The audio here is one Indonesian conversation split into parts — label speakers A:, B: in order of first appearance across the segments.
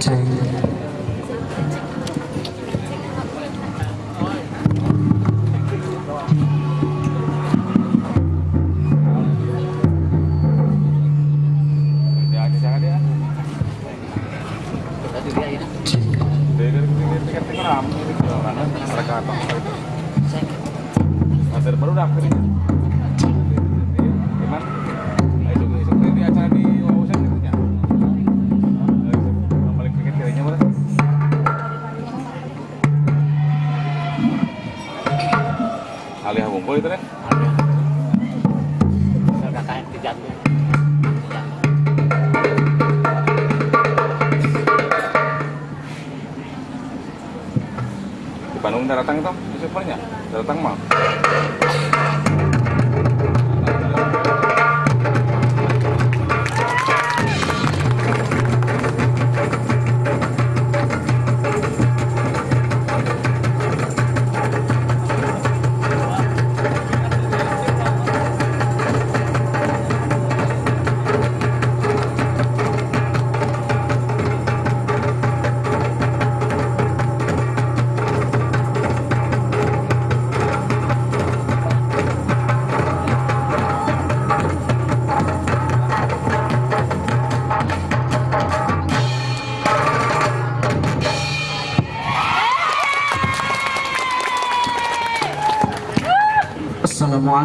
A: Two. Alih bungkul itu deh di Bandung datang itu di supernya datang mah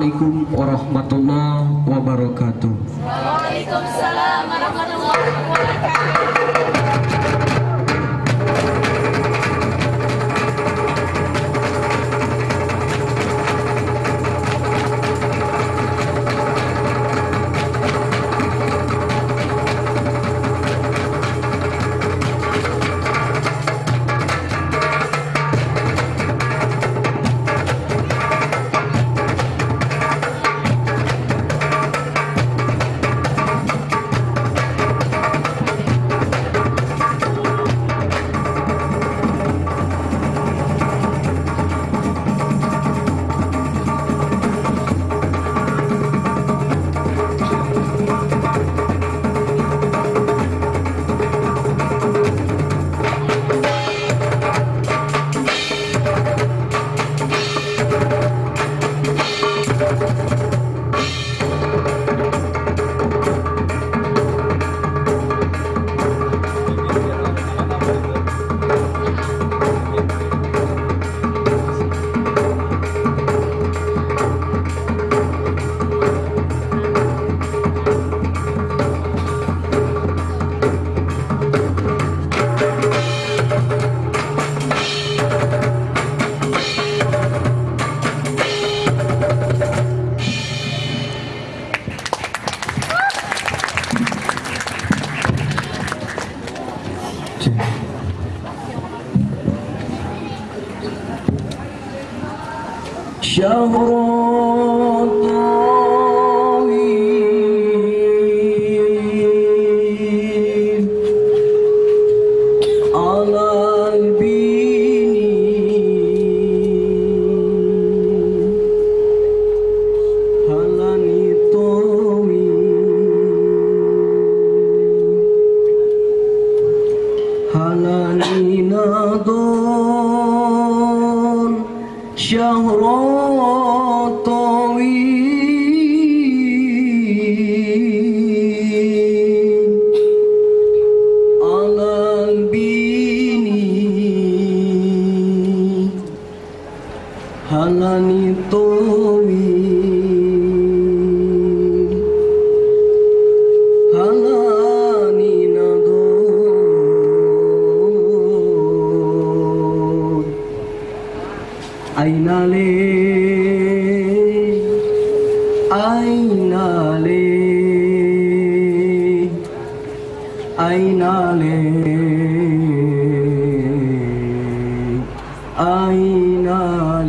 B: Assalamualaikum warahmatullahi wabarakatuh.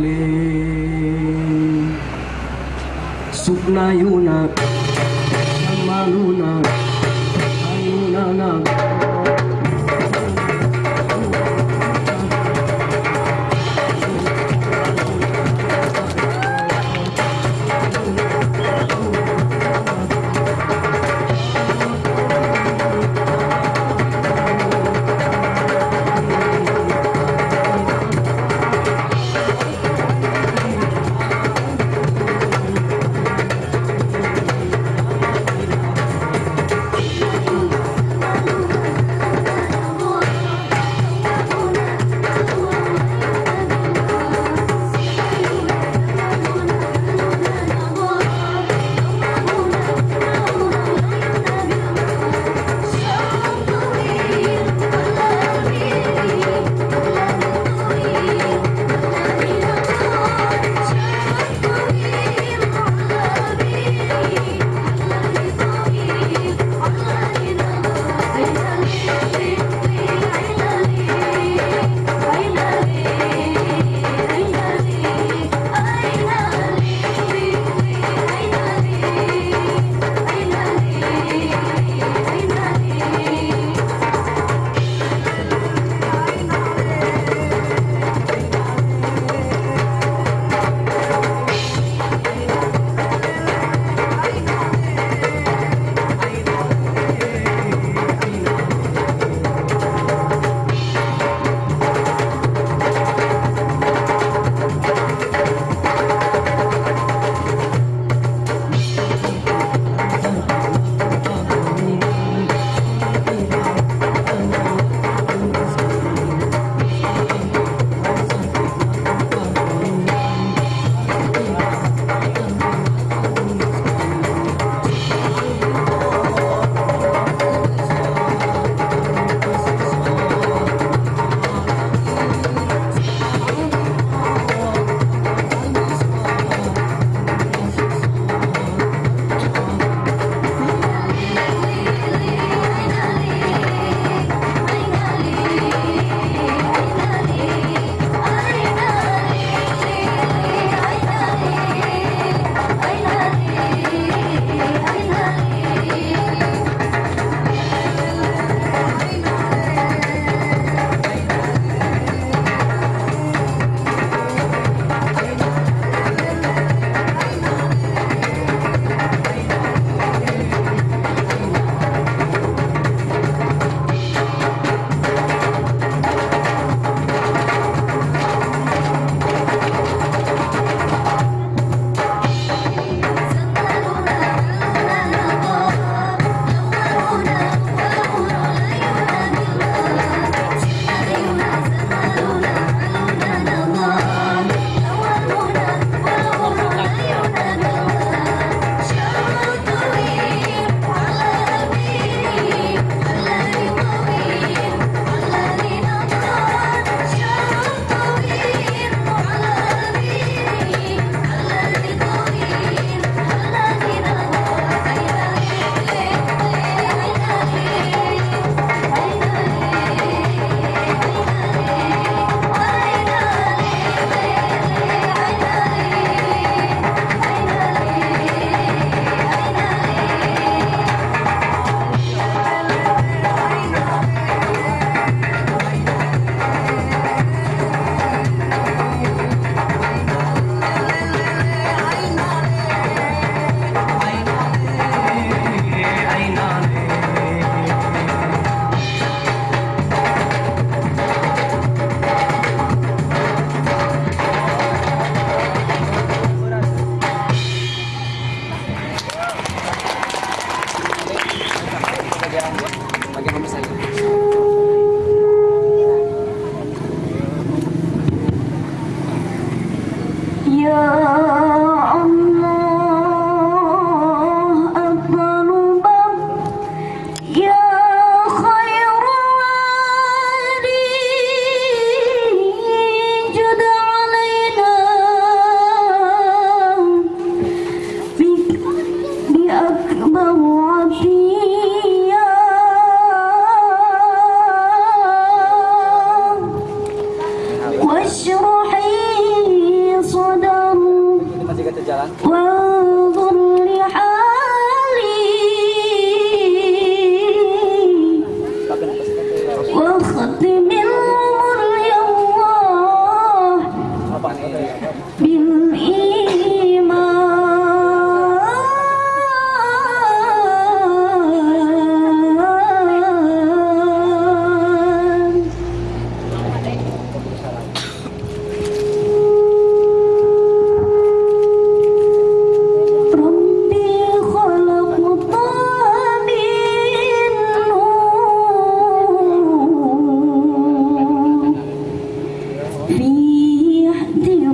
B: mali Sukna yuna Samanuna Ayunana 我和对面。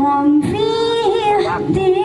C: Mom, feel this.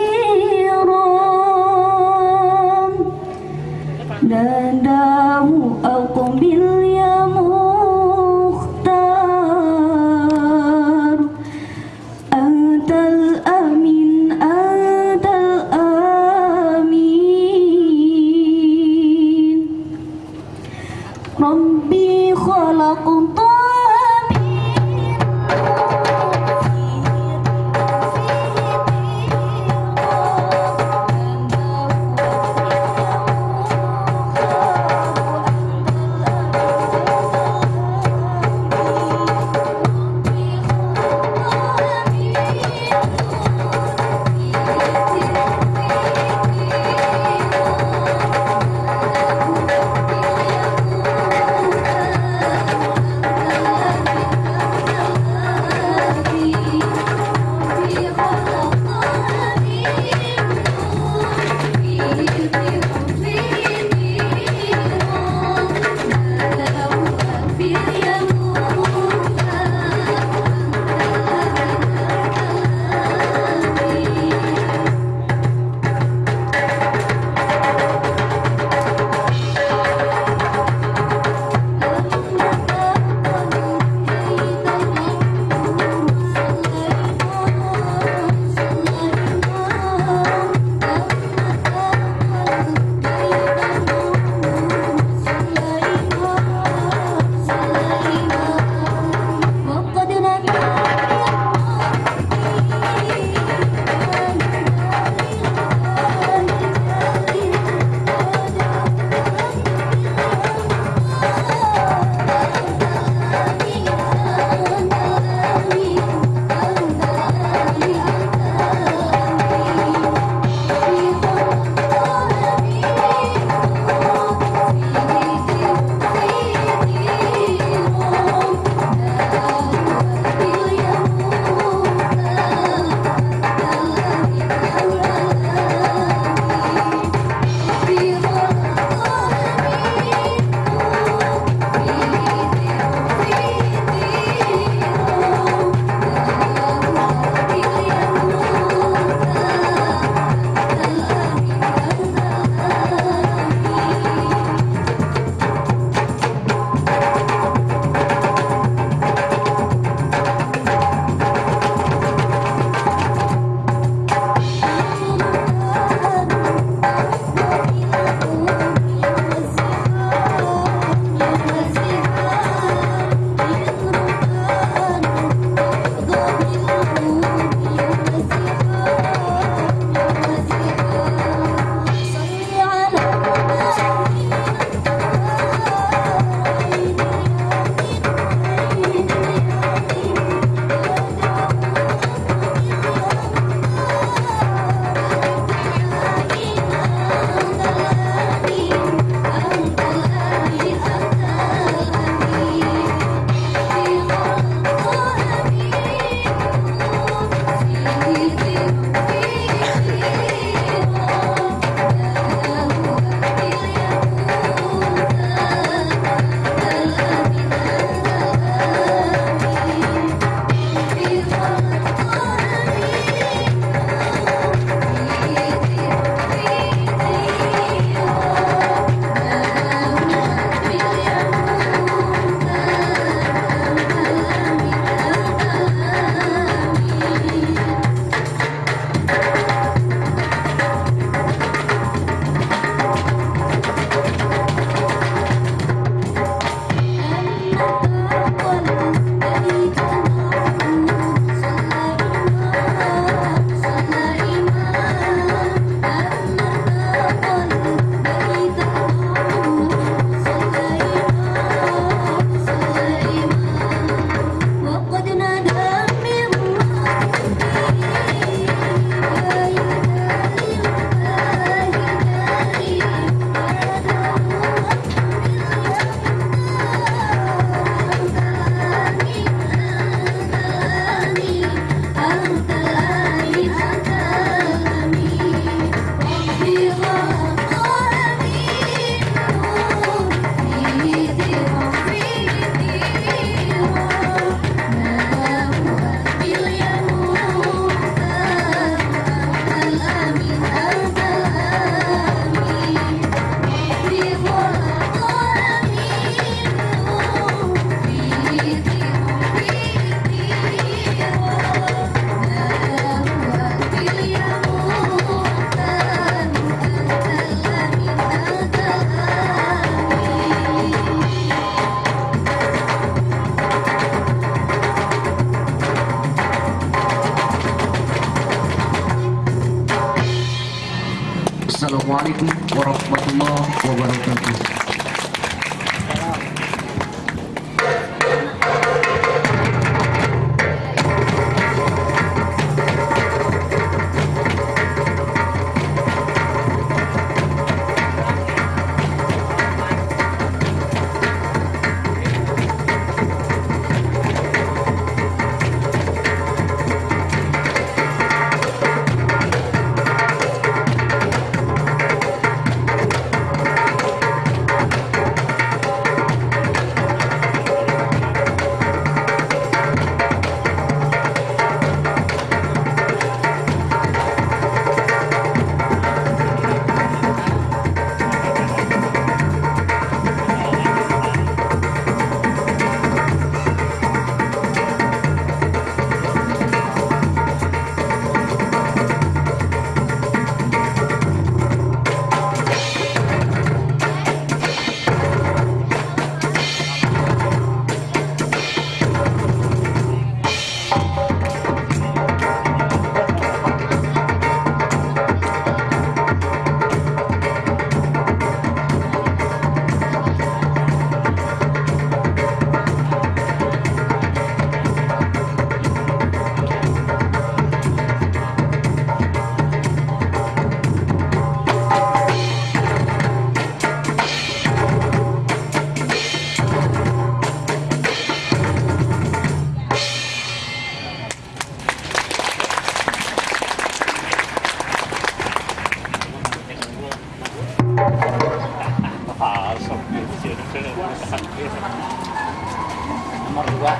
D: Nomor dua.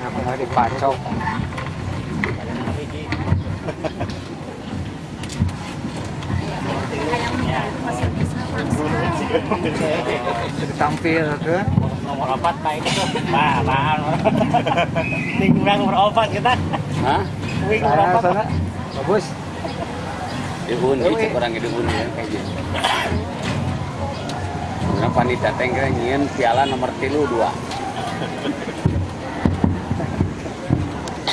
D: Kenapa nggak dipacok. Tampil ke
E: nomor opat pak itu tuh. Nah ini kurang nomor opat kita.
D: Hah?
E: wing nomor
D: sana sana bagus.
A: Dihun, gitu orang dihun ya kayak gitu. Nyian piala nomor tilu dua. え?